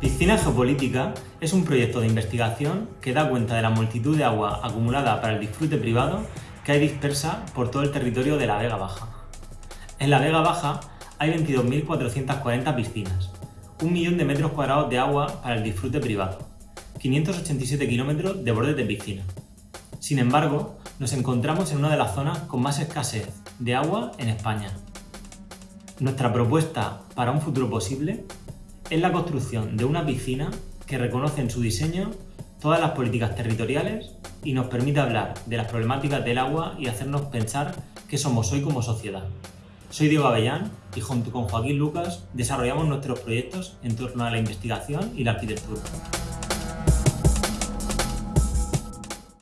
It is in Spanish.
Piscina Geopolítica es un proyecto de investigación que da cuenta de la multitud de agua acumulada para el disfrute privado que hay dispersa por todo el territorio de la Vega Baja. En la Vega Baja hay 22.440 piscinas, un millón de metros cuadrados de agua para el disfrute privado, 587 kilómetros de bordes de piscina. Sin embargo, nos encontramos en una de las zonas con más escasez de agua en España. Nuestra propuesta para un futuro posible es la construcción de una piscina que reconoce en su diseño todas las políticas territoriales y nos permite hablar de las problemáticas del agua y hacernos pensar qué somos hoy como sociedad. Soy Diego Avellán y junto con Joaquín Lucas desarrollamos nuestros proyectos en torno a la investigación y la arquitectura.